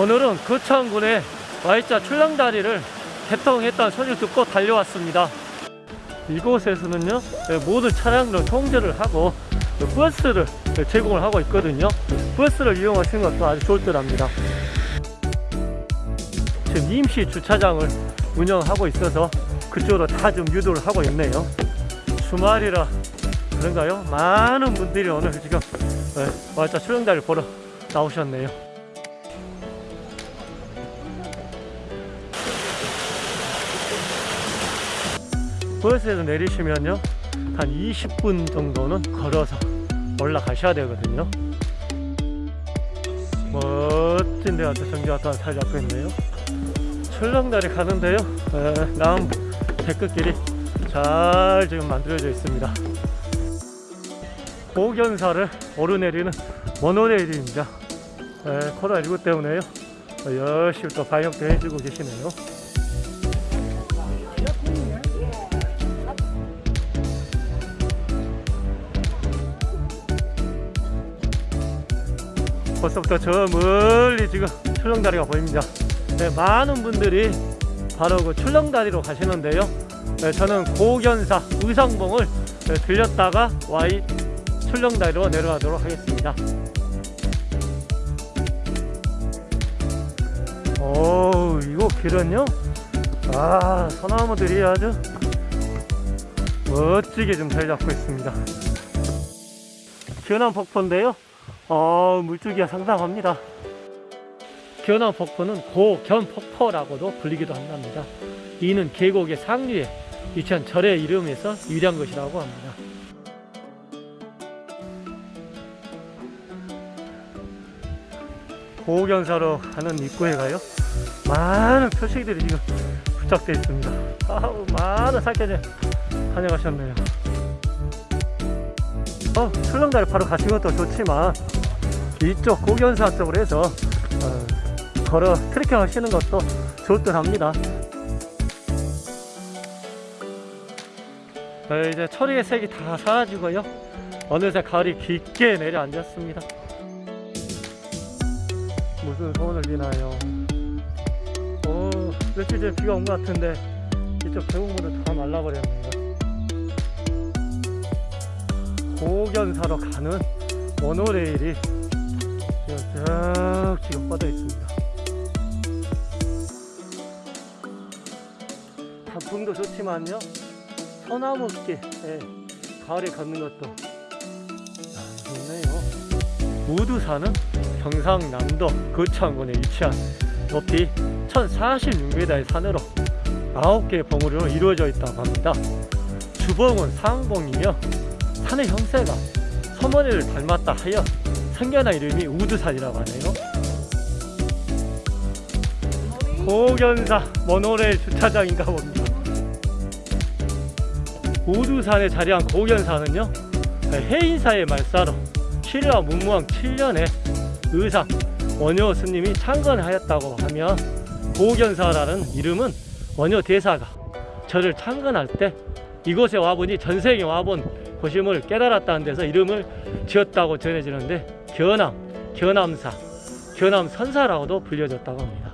오늘은 거창군의 Y자 출렁다리를 개통했다는 소리를 듣고 달려왔습니다. 이곳에서는요 예, 모든 차량을 통제를 하고 그 버스를 제공을 하고 있거든요. 버스를 이용하시는 것도 아주 좋을 듯 합니다. 지금 임시 주차장을 운영하고 있어서 그쪽으로 다 좀 유도를 하고 있네요. 주말이라 그런가요? 많은 분들이 오늘 지금 Y자 출렁다리를 보러 나오셨네요. 버스에서 내리시면요 한 20분 정도는 걸어서 올라가셔야 되거든요. 멋진 데가 또 정지화탄 잘 잡고 있네요. 출렁다리 가는데요 에, 남 데크길이 잘 지금 만들어져 있습니다. 고견사를 오르내리는 모노레일입니다. 에, 코로나19 때문에요. 어, 열심히 또 방역도 해주고 계시네요 벌써부터 저 멀리 지금 출렁다리가 보입니다. 네, 많은 분들이 바로 그 출렁다리로 가시는데요. 네, 저는 고견사 의성봉을 네, 들렸다가 Y 출렁다리로 내려가도록 하겠습니다. 오, 이거 길은요? 아, 소나무들이 아주 멋지게 좀 잘 잡고 있습니다. 기원한 폭포인데요. 어, 물줄기가 상당합니다. 견암 폭포는 고견 폭포라고도 불리기도 한답니다. 이는 계곡의 상류에 위치한 절의 이름에서 유래한 것이라고 합니다. 고견사로 가는 입구에 가요. 많은 표식들이 지금 부착되어 있습니다. 아우, 많은 살켜들 다녀가셨네요. 어, 출렁다리 바로 가시는 것도 좋지만 이쪽 고견사 쪽으로 해서 어, 걸어 트레킹 하시는 것도 좋을 듯 합니다. 어, 이제 철이의 색이 다 사라지고요. 어느새 가을이 깊게 내려앉았습니다. 무슨 소원을 비나요? 어, 며칠 전에 비가 온 것 같은데 이쪽 계곡물은 다 말라버렸네요. 고견사로 가는 모노레일이 쭉 지금 뻗어 있습니다. 단풍도 좋지만요, 소나무 길 예, 가을에 걷는 것도 아, 좋네요. 우두산은 경상남도 거창군에 위치한 높이 1046m의 산으로 9개의 봉우리로 이루어져 있다고 합니다. 주봉은 상봉이며 산의 형태가 서머니를 닮았다 하여 생겨난 이름이 우두산이라고 하네요. 고견사 모노레일 주차장인가 봅니다. 우두산에 자리한 고견사는요, 해인사의 말사로 신라 문무왕 7년에 의상 원효 스님이 창건하였다고 하며 고견사라는 이름은 원효 대사가 저를 창건할 때 이곳에 와보니 전생에 와본 곳임을 깨달았다는 데서 이름을 지었다고 전해지는데 견암, 견암사, 견암선사라고도 불려졌다고 합니다.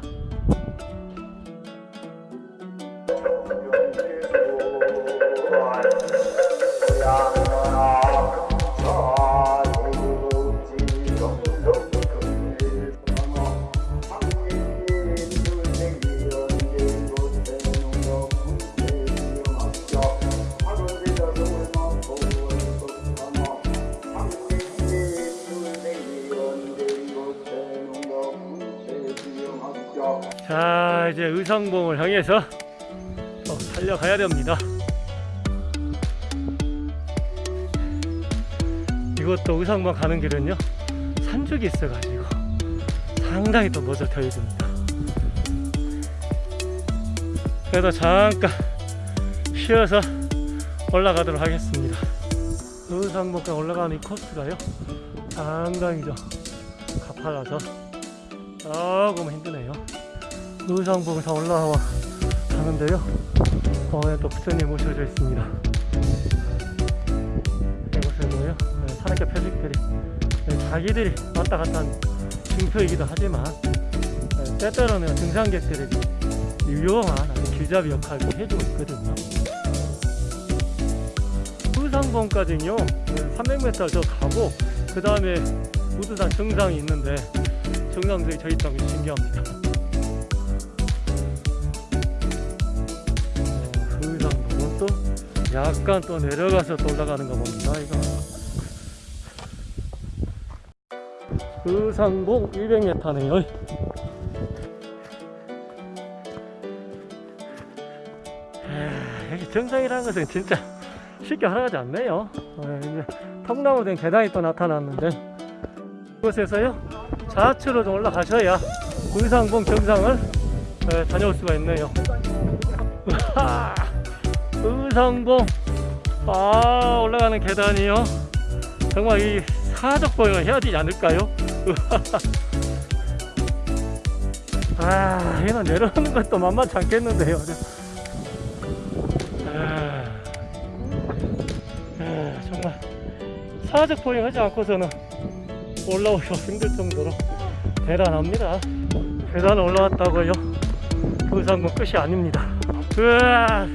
이제 의성봉을 향해서 어, 달려가야 됩니다. 이것도 의성봉 가는 길은요 산죽이 있어가지고 상당히 또 머저터해집니다. 그래도 잠깐 쉬어서 올라가도록 하겠습니다. 의성봉까지 올라가는 이 코스가요 상당히 좀 가팔라서 조금 힘드네요 의상봉을 다 올라와 가는데요 어, 또 부처님 모셔져 있습니다 이곳에도요 네, 산악계 표식들이 네, 자기들이 왔다 갔다 한 증표이기도 하지만 네, 때때로는 등산객들에게 유용한 길잡이 역할을 해주고 있거든요. 후상봉까지는요 300m 저 가고 그 다음에 우두산 정상이 있는데 정상들이 저 있다는 게 신기합니다. 약간 또 내려가서 또 올라가는 거 봅니다. 이거. 의상봉 200m네요. 여기 정상이라는 것은 진짜 쉽게 활용하지 않네요. 어, 이제 통나무 된 계단이 또 나타났는데 이곳에서요 좌측으로 좀 올라가셔야 의상봉 정상을 에, 다녀올 수가 있네요. 의상봉 아 올라가는 계단이요. 정말 이 사적 보행을 해야 되지 않을까요? 아, 얘는 내려오는 것도 만만치 않겠는데요. 아, 아, 정말 사적 보행하지 않고서는 올라오기가 힘들 정도로 대단합니다. 계단 올라왔다고요? 의상봉 끝이 아닙니다. 으아,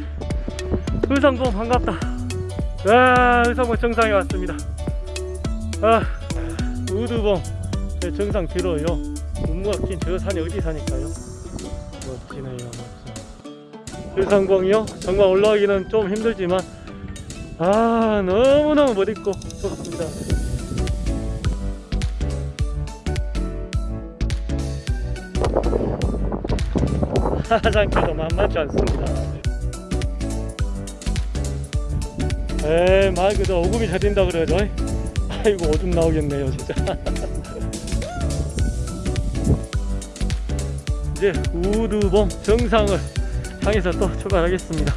의상봉 반갑다. 아, 의상봉 정상에 왔습니다. 아, 우두봉 제 정상 길어요. 눈무가 낀 저 산이 어디 사니까요. 멋지네요, 멋져. 의상봉이요? 정말 올라가기는 좀 힘들지만 아 너무너무 멋있고 좋습니다. 하장길도 만만치 않습니다. 에이 말 그대로 오금이 잘 된다 그러죠. 아이고 오줌 나오겠네요 진짜. 이제 우두봉 정상을 향해서 또 출발하겠습니다.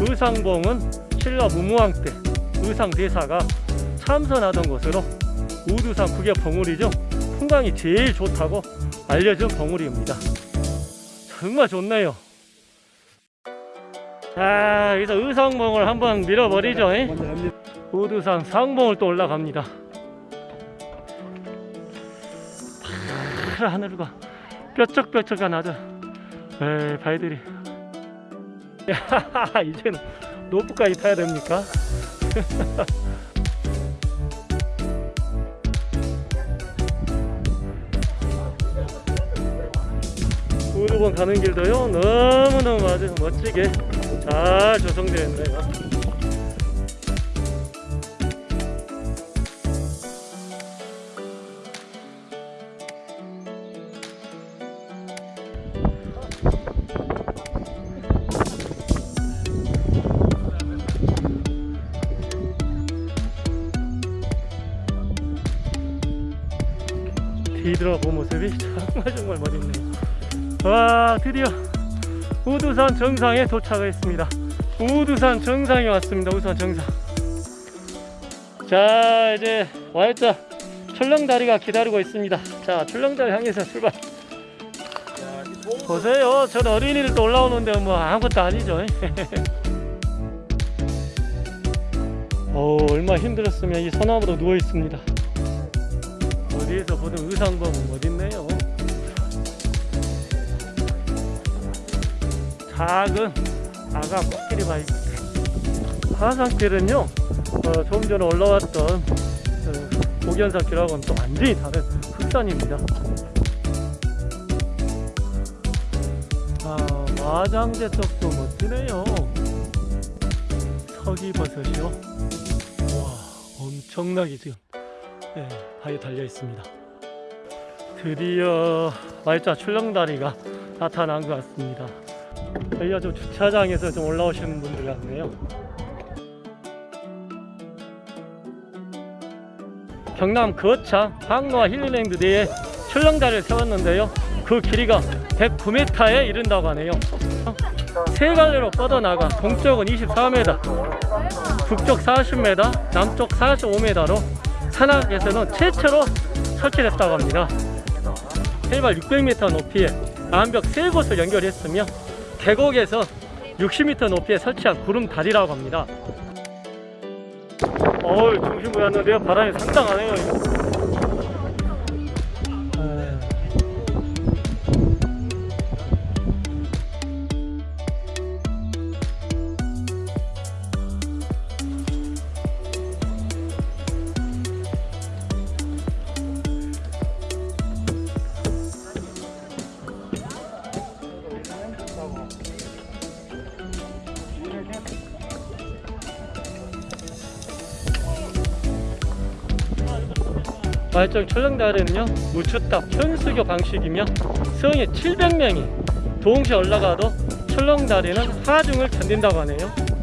의상봉은 신라 무무왕 때 의상 대사가 참선하던 곳으로 우두산 국의 봉우리 중 풍광이 제일 좋다고 알려진 봉우리입니다. 정말 좋네요 자 여기서 의상봉을 한번 밀어버리죠. 우두산 상봉을 또 올라갑니다. 파란 하늘과 뾰족뾰족한 아주 에이, 야 이제는 로프까지 타야 됩니까? 우두번 가는 길도요 너무너무 아주 멋지게 잘 조성되어 있네요. 뒤돌아본 모습이 정말 정말 멋있네요. 와 드디어 우두산 정상에 도착을 했습니다. 우두산 정상에 왔습니다. 우두산 정상. 자 이제 Y자 출렁다리가 기다리고 있습니다. 자 출렁다리 향해서 출발. 보세요. 전 어린이들 또 올라오는데 뭐 아무것도 아니죠. 어 얼마 힘들었으면 이 소나무로 누워 있습니다. 어디에서 보던 의상범은 어딨네요. 작은 아가 코끼리 바위. 하산길은요, 어, 조금 전에 올라왔던 그 고견산길하고는 또 완전히 다른 흑산입니다. 아, 마장대 쪽도 멋지네요. 서기버섯이요. 와, 엄청나게 지금 네, 바위에 달려 있습니다. 드디어 말자 출렁다리가 나타난 것 같습니다. 저희가 좀 주차장에서 좀 올라오시는 분들 같네요. 경남 거창 항로와 힐링랜드 내에 출렁다리를 세웠는데요. 그 길이가 109m에 이른다고 하네요. 세 갈래로 뻗어나가 동쪽은 24m, 북쪽 40m, 남쪽 45m로 산악에서는 최초로 설치됐다고 합니다. 해발 600m 높이에 암벽 세 곳을 연결했으며 계곡에서 60m 높이에 설치한 구름다리라고 합니다. 어우 중심 보였는데요 바람이 상당하네요. 말정 철렁다리는요 무추탑 현수교 방식이며 성에 700명이 동시에 올라가도 철렁다리는 하중을 견딘다고 하네요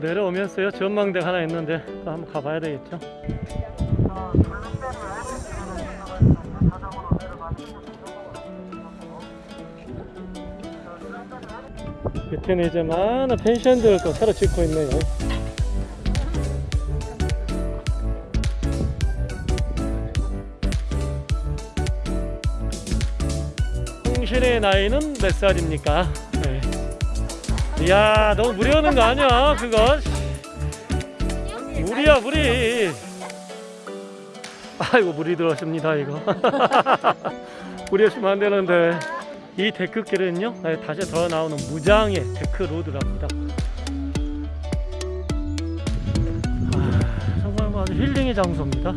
내려오면서요. 전망대 하나 있는데 또 한번 가봐야 되겠죠? 밑에는 이제 많은 펜션들 또 새로 짓고 있네요. 홍신의 나이는 몇 살입니까? 네. 이야 너무 무리 오는 거 아니야 그거 무리야 무리. 아이고 무리 들어십니다 이거. 무리하시면 안 되는데. 이 데크길은요 네, 다시 더 나오는 무장의 데크 로드랍니다. 아, 정말 뭐 아주 힐링의 장소입니다